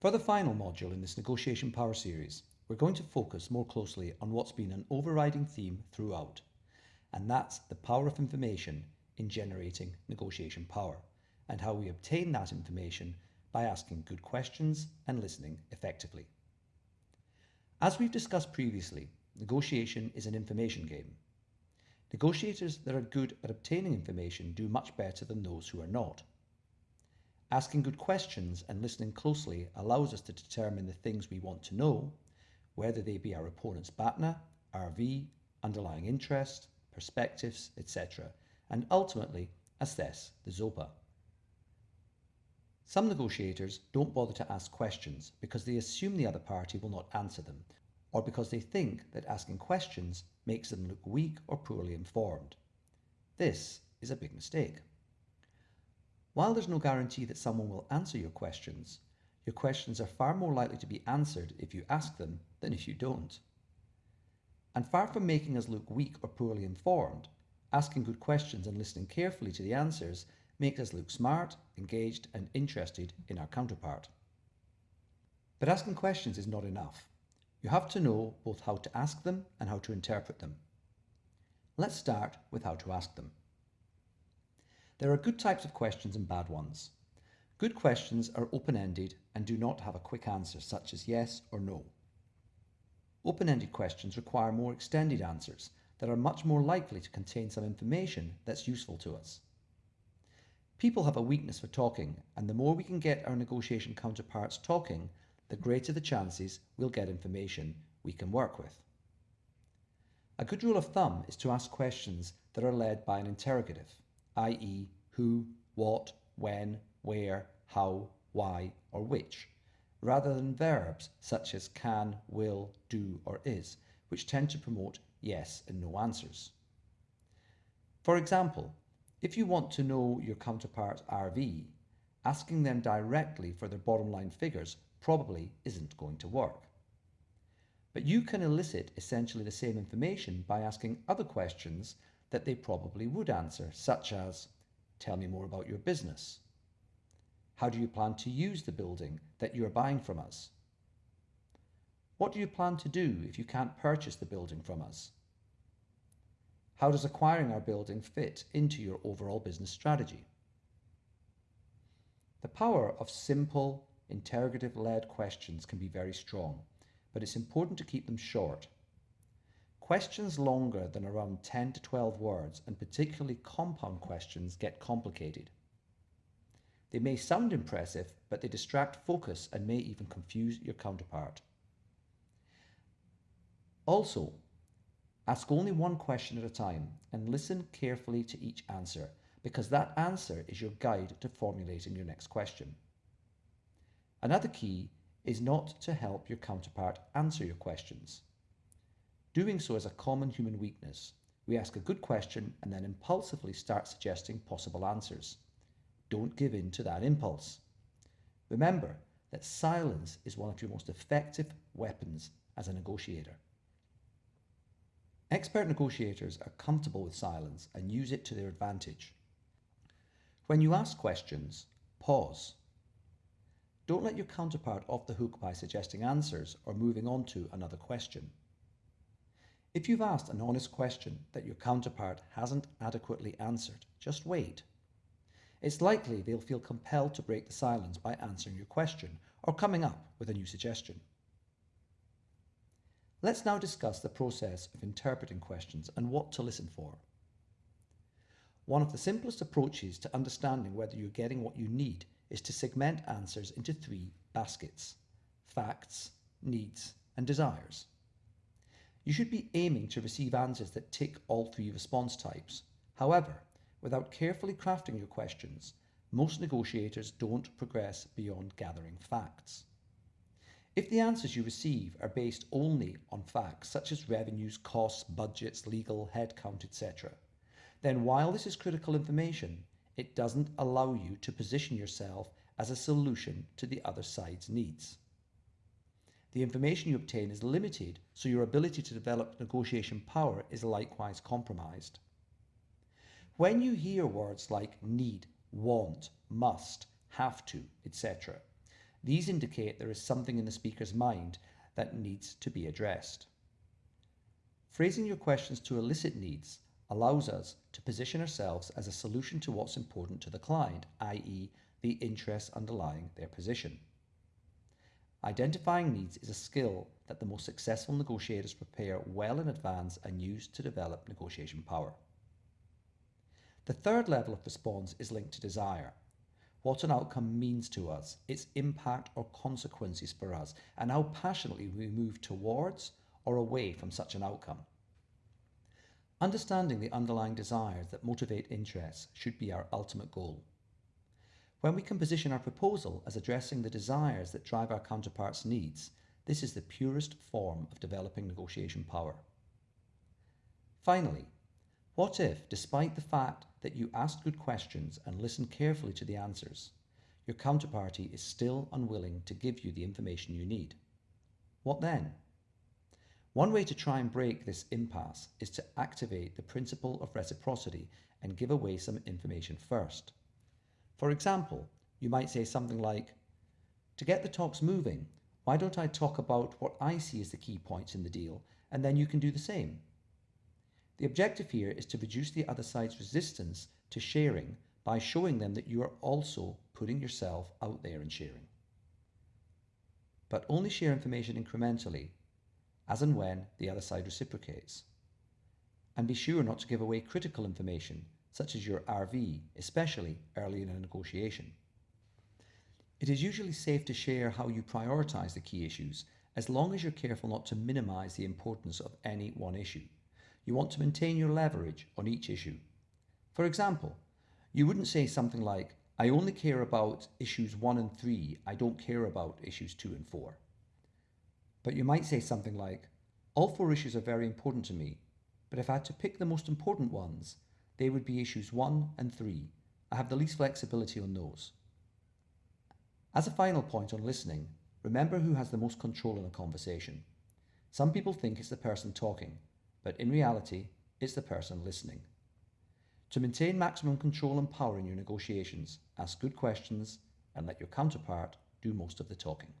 For the final module in this Negotiation Power series, we're going to focus more closely on what's been an overriding theme throughout, and that's the power of information in generating negotiation power, and how we obtain that information by asking good questions and listening effectively. As we've discussed previously, negotiation is an information game. Negotiators that are good at obtaining information do much better than those who are not. Asking good questions and listening closely allows us to determine the things we want to know, whether they be our opponent's BATNA, RV, underlying interest, perspectives, etc., and ultimately assess the ZOPA. Some negotiators don't bother to ask questions because they assume the other party will not answer them, or because they think that asking questions makes them look weak or poorly informed. This is a big mistake. While there's no guarantee that someone will answer your questions, your questions are far more likely to be answered if you ask them than if you don't. And far from making us look weak or poorly informed, asking good questions and listening carefully to the answers makes us look smart, engaged and interested in our counterpart. But asking questions is not enough. You have to know both how to ask them and how to interpret them. Let's start with how to ask them. There are good types of questions and bad ones. Good questions are open-ended and do not have a quick answer such as yes or no. Open-ended questions require more extended answers that are much more likely to contain some information that's useful to us. People have a weakness for talking and the more we can get our negotiation counterparts talking, the greater the chances we'll get information we can work with. A good rule of thumb is to ask questions that are led by an interrogative i.e. who, what, when, where, how, why, or which, rather than verbs such as can, will, do, or is, which tend to promote yes and no answers. For example, if you want to know your counterpart's RV, asking them directly for their bottom line figures probably isn't going to work. But you can elicit essentially the same information by asking other questions that they probably would answer, such as, tell me more about your business. How do you plan to use the building that you are buying from us? What do you plan to do if you can't purchase the building from us? How does acquiring our building fit into your overall business strategy? The power of simple, interrogative-led questions can be very strong, but it's important to keep them short Questions longer than around 10 to 12 words, and particularly compound questions, get complicated. They may sound impressive, but they distract focus and may even confuse your counterpart. Also, ask only one question at a time and listen carefully to each answer because that answer is your guide to formulating your next question. Another key is not to help your counterpart answer your questions. Doing so is a common human weakness. We ask a good question and then impulsively start suggesting possible answers. Don't give in to that impulse. Remember that silence is one of your most effective weapons as a negotiator. Expert negotiators are comfortable with silence and use it to their advantage. When you ask questions, pause. Don't let your counterpart off the hook by suggesting answers or moving on to another question. If you've asked an honest question that your counterpart hasn't adequately answered, just wait. It's likely they'll feel compelled to break the silence by answering your question or coming up with a new suggestion. Let's now discuss the process of interpreting questions and what to listen for. One of the simplest approaches to understanding whether you're getting what you need is to segment answers into three baskets, facts, needs and desires. You should be aiming to receive answers that tick all three response types. However, without carefully crafting your questions, most negotiators don't progress beyond gathering facts. If the answers you receive are based only on facts such as revenues, costs, budgets, legal, headcount, etc., then while this is critical information, it doesn't allow you to position yourself as a solution to the other side's needs the information you obtain is limited, so your ability to develop negotiation power is likewise compromised. When you hear words like need, want, must, have to, etc., These indicate there is something in the speaker's mind that needs to be addressed. Phrasing your questions to elicit needs allows us to position ourselves as a solution to what's important to the client, i.e. the interests underlying their position. Identifying needs is a skill that the most successful negotiators prepare well in advance and use to develop negotiation power. The third level of response is linked to desire. What an outcome means to us, its impact or consequences for us, and how passionately we move towards or away from such an outcome. Understanding the underlying desires that motivate interests should be our ultimate goal. When we can position our proposal as addressing the desires that drive our counterpart's needs, this is the purest form of developing negotiation power. Finally, what if, despite the fact that you asked good questions and listened carefully to the answers, your counterparty is still unwilling to give you the information you need? What then? One way to try and break this impasse is to activate the principle of reciprocity and give away some information first. For example, you might say something like, To get the talks moving, why don't I talk about what I see as the key points in the deal, and then you can do the same? The objective here is to reduce the other side's resistance to sharing by showing them that you are also putting yourself out there and sharing. But only share information incrementally as and when the other side reciprocates. And be sure not to give away critical information, such as your RV, especially early in a negotiation. It is usually safe to share how you prioritise the key issues, as long as you're careful not to minimise the importance of any one issue. You want to maintain your leverage on each issue. For example, you wouldn't say something like, I only care about issues 1 and 3, I don't care about issues 2 and 4. But you might say something like, all four issues are very important to me, but if I had to pick the most important ones, they would be issues 1 and 3. I have the least flexibility on those. As a final point on listening, remember who has the most control in a conversation. Some people think it's the person talking, but in reality, it's the person listening. To maintain maximum control and power in your negotiations, ask good questions and let your counterpart do most of the talking.